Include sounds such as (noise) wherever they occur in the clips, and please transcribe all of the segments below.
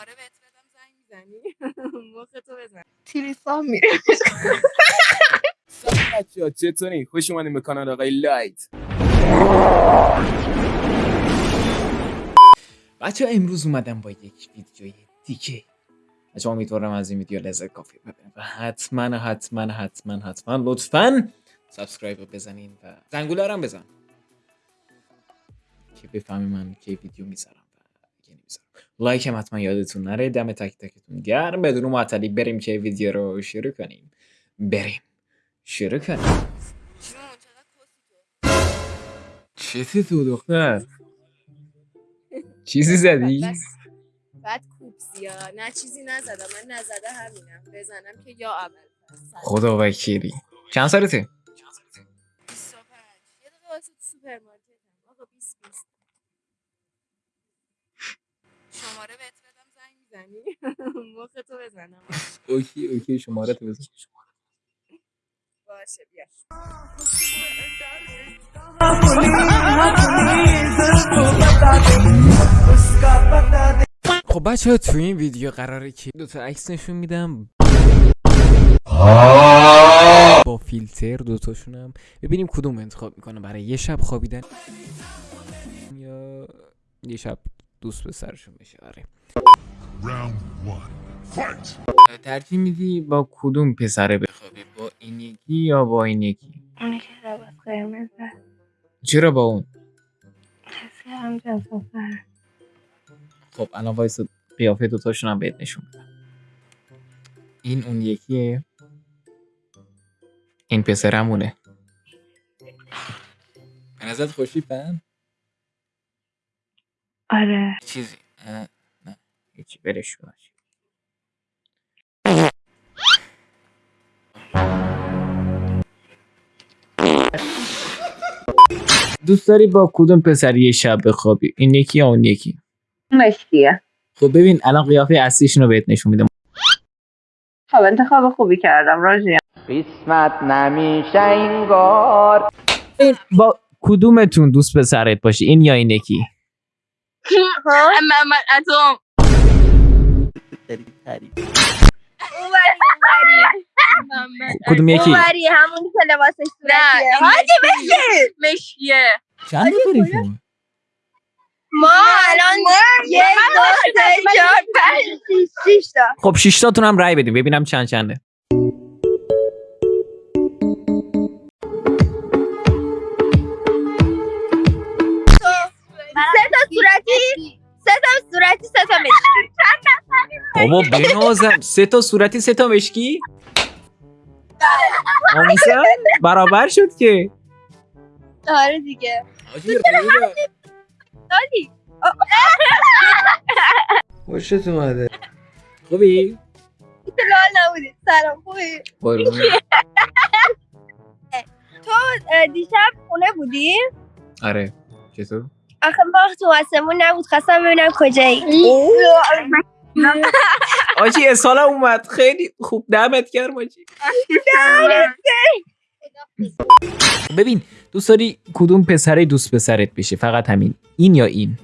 شماره بهت بدم زنگ می‌زنی؟ (laughs) مخ تو بزن. تیریسام میره. سلام بچه‌ها چطوری؟ خوش اومدین به کانال آقای لایت. بچه امروز اومدم با یک ویدیوی دیگه. بچه امیدوارم از این ویدیو لذت کافی ببینید و حتما حتما حتما حتما لطفا subscribe رو بزنین و زنگوله رو هم بزن. که بفهمی من که ویدیو می‌ذارم. نمی‌ذارم لایک هم حتما یادتون نره. دم تک تکتون گرم. بدون معطلی بریم که ویدیو رو شروع کنیم. بریم. شروع کنیم. چیزی تو دختر؟ چیزی زدی؟ بس بعد کوبسی ها نه چیزی نزدم. من نزده همینم. بزنم که یا اول خدا وکیلی. چند سالته؟ 25 یه دقیقه واسه تو سوپرمارکتم. آقا 20 20 شماره بهت بدم زنگ می‌زنی؟ (laughs) مخ تو بزنم. OK OK شماره تو بزن. باشه بیا. خب بچه ها تو این ویدیو قراره که دوتا عکس نشون میدم. با فیلتر دوتاشونم ببینیم کدوم انتخاب می‌کنه برای یه شب خوابیدن. یا یه شب دوست به سرشون بشه آره! ترجیح میدی با کدوم پسره بخوابی؟ با این یکی یا با این یکی؟ اونی که لباس قرمزه چرا با اون؟ حس کردم جذاب‌تره. خب الان وایس قیافه دوتاشون هم بهت نشون میدم این اون یکیه؟ این پسرمونه. به نظرت خوشی پن؟ آره. چیزی؟ نه. هیچی برش کن. دوست داری با کدوم پسری یه شب بخوابی؟ این یکی یا اون یکی؟ مشکیه خب ببین الان قیافه اصلیشون رو بهت نشون میدم خب انتخاب خوبی کردم راجی قسمت نمیشه انگار. این با کدومتون دوست پسرت باشی این یا این یکی؟ محمد اتم کدوم یکی اومری همون که لباسش صورتیه. حاجی. بشین مشکیه چند نفریتون ما الان یک دو سه چهار پنج شیش شیش تا خب شیشتاتون هم رای بدیم ببینم چند چنده. صورتی؟ سه تا صورتی سه تا مشکی. بابا بنازم سه تا صورتی سه تا مشکی؟ آموزن برابر شد که. آره دیگه. سالی خوشت اومده. خوبی؟ لال نبودی سلام خوبی. تو دیشب خونه بودی؟ آره. چطور؟ آخه باخت تو آسمون نبود خواستم ببینم کجایی. (laughs) آجی اصالا اومد. خیلی خوب. دمت گرم آجی. (laughs) ببین دوست داری کدوم پسره دوست پسرت بشه؟ فقط همین. این یا این؟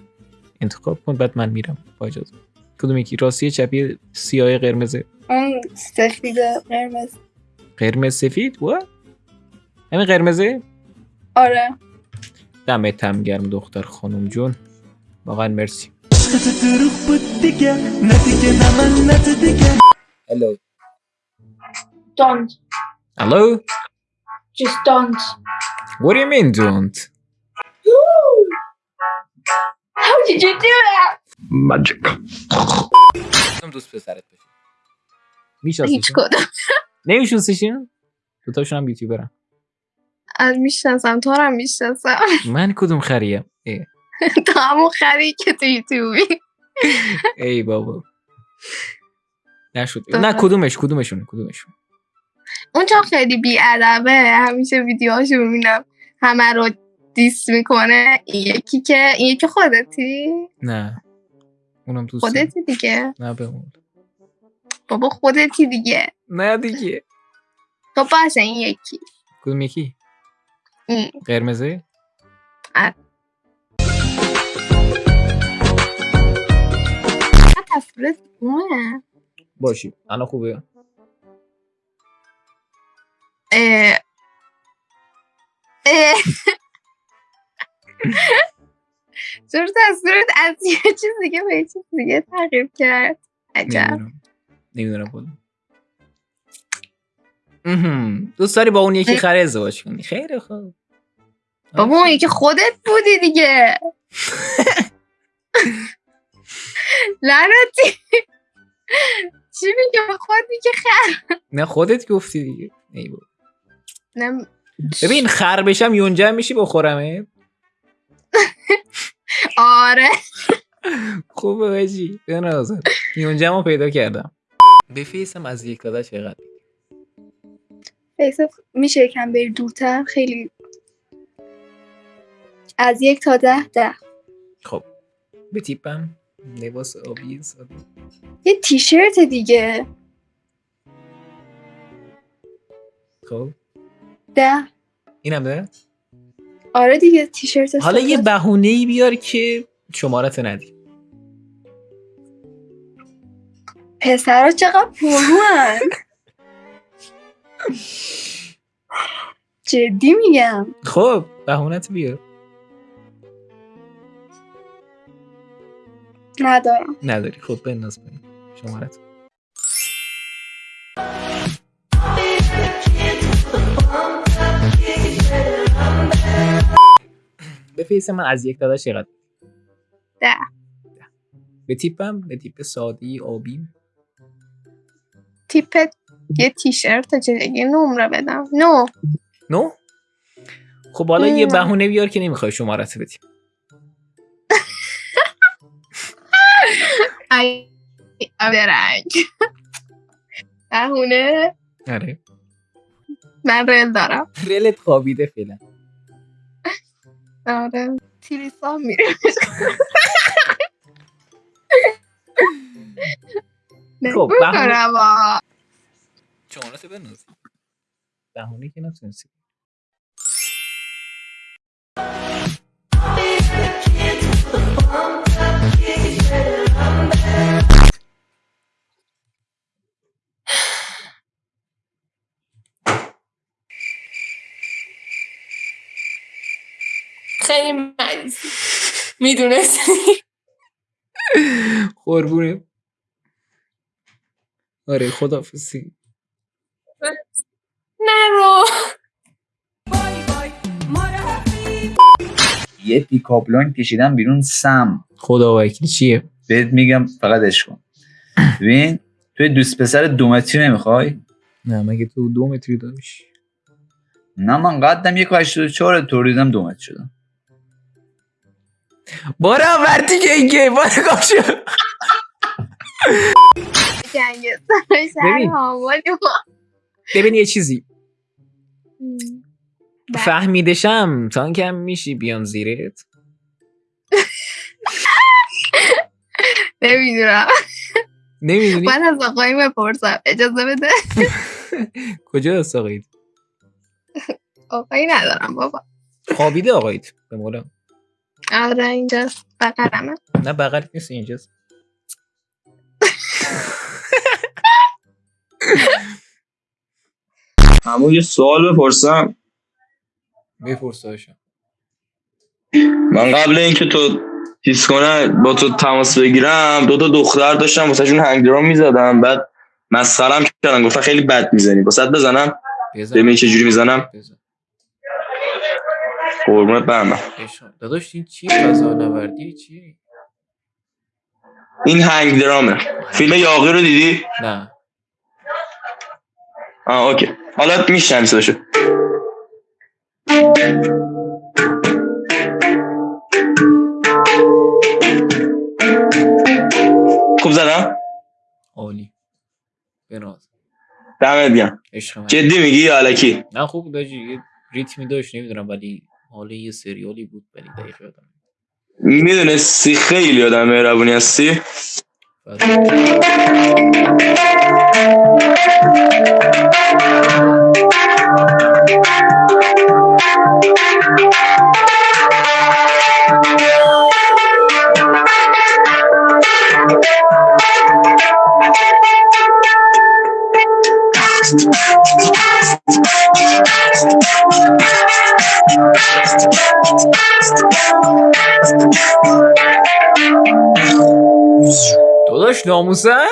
انتخاب کن بعد من میرم. با اجازه کدوم یکی؟ راستی چپی سیاه قرمزه اون سفید قرمز. قرمز سفید؟ و همین قرمزه؟ آره. دمت هم گرم دختر خانم جون. واقعا مرسی. هلو don't. هلو just don't. What do you mean don't? how did you do that? کدوم دوست پسرت بشه میشناسیشون؟ هیچ کدوم نمیشناسیشون؟ دوتاشون هم یوتیوبرن از می‌شناسم تو رو هم می‌شناسم. (laughs) من کدوم خریم؟ تو همون خری که تو یوتیوبی. ای بابا. نشد. تو نه. کدومش کدومشونه کدومشون اون چون خیلی بیادبه همیشه ویدیوهاشو ببینم همه رو دیس می‌کنه. یکی که این یکی خودتی؟ نه. اونم دوست خودتی دیگه. نه بمون بابا خودتی دیگه. نه دیگه. خب باشه این یکی. کدوم یکی؟ قرمزه. صورت اونه باشی الان خوبه اه. اه. چرا تصویرت از یه چیز دیگه به یه چیز دیگه تغییر کرد عجب نمی‌دونم نمی‌دونم. دوست داری با اون یکی خره ازدواج کنی؟ خیلی خوب. بابا اون یکی خودت بودی دیگه. (laughs) لعنتی. چی میگه؟ به خودی که خر. نه خودت گفتی دیگه. نه. ببین خر بشم یونجه میشی بخورمه (laughs) آره. خوبه بجی بنازم یونجه ما پیدا کردم. به فیسم از یک داده چقدر؟ فیس میشه یکم بری دورتر. خیلی از یک تا ده ده. خب. به تیپم لباس آبی یه تیشرت دیگه. خب. ده. اینم ده؟ آره دیگه تیشرت حالا یه. بهونه ای بیار که شمارت ندی. پسرا چقدر پروان (laughs) جدی میگم. خب بهونت بیار ندارم. نداری. خب بنداز پایین شمارت. به فیس من از یک داداش چقدر ده. به تیپم به تیپ سادی آبی. تیپ یه تیشرت چه یه نمره بدم. نو. نو؟ خب حالا یه نه. بهونه بیار که نمی‌خوای شمارت بدی (laughs) ای درنگ. بهونه. آره. من رل دارم. رلت خوابیده فعلا. آره. تیریسا میره. خب، شمارت بنداز بهونه که نتونستی. خیلی مریضی می‌دونستی؟ قربونه آره خدافزی نرو. یه پیکاپلان کشیدم بیرون سم. خدا وکیل چیه؟ بهت میگم فقط عشق کن. ببین توی دوست پسر دو متری نمی‌خوای؟ نه مگه تو دو متری داشت نه من قدم یک و هشتاد و چهار توریدم دو متر شدم. بارا ورتی که اینگه بارا گنگستر شهر ببین. ببین یه چیزی. بله. فهمیدشم تا کم میشی بیام زیرت. (laughs) نمی‌دونم. نمی‌دونی؟ باید از آقایی بپرسم. اجازه بده. (laughs) کجا ساقید آقایی ندارم بابا. خوابیده آقایت به مولا. آره اینجاست. بقرمه نه بغل نیست اینجاست. (laughs) همون یه سوال بپرسم. بپرساشم من قبل اینکه تو چیز کنه با تو تماس بگیرم دو تا دختر داشتم واسهشون هنگ درام می‌زدم. بعد مسخرم کردن گفتن خیلی بد می‌زنی. واسه بزنم؟ ببین چه جوری می‌زنم. قربونت برم. داداش این چی؟ فضا نوردی چی؟ این هنگ درامه فیلم یاقی رو دیدی؟ نه. آه اوکی. حالا میشنم صداشو خوب زدم؟ عالی. بناز دمت گرم. جدی میگی یا الکی؟ نه خوب داجی یه ریتمی داشت نمی‌دونم ولی حالا یه سریالی بود ولی دقیق یادم. می‌دونستی؟ خیلی آدم مهربونی هستی. داداش ناموسن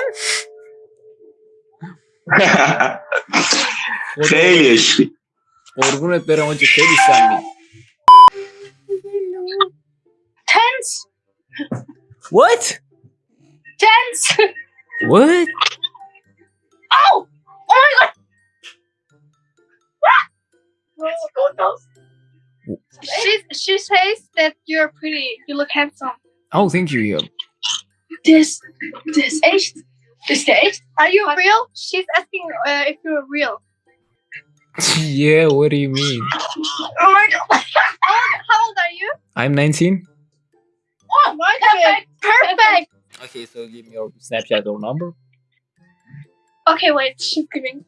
خیلی عشقی قربونت برم آجی خیلی سمی Tense. What? Tense. What? Oh! Oh my god! She she says that you're pretty. You look handsome. Oh, thank you, yo. This this age this age. Are you real? She's asking uh, if you're real. (laughs) yeah, what do you mean? Oh my god! how, (laughs) how old are you? I'm 19. Oh my god! Perfect. Okay, so give me your Snapchat or number. Okay, wait. She's giving.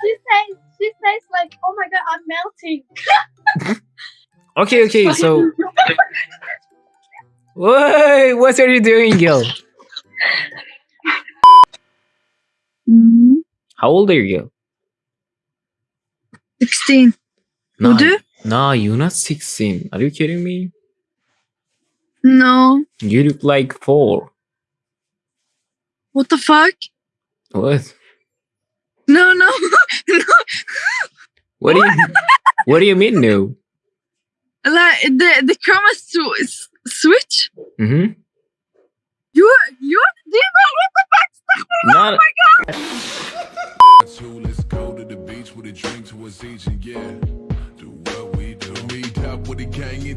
She says she says like, oh my god, I'm melting. (laughs) Okay, okay, so. Wait, what are you doing, girl? Mm-hmm. How old are you, 16. No, Would you? no, you're not 16. Are you kidding me? No. You look like four. What the fuck? What? No, no. no. What do you? what (laughs) do you mean, no? Like the the camera sw- s- switch. Mm-hmm. You you demon. What the fuck? Not. So let's go to the beach with a drink towards each and yeah. Do what we do. Meet up with the gang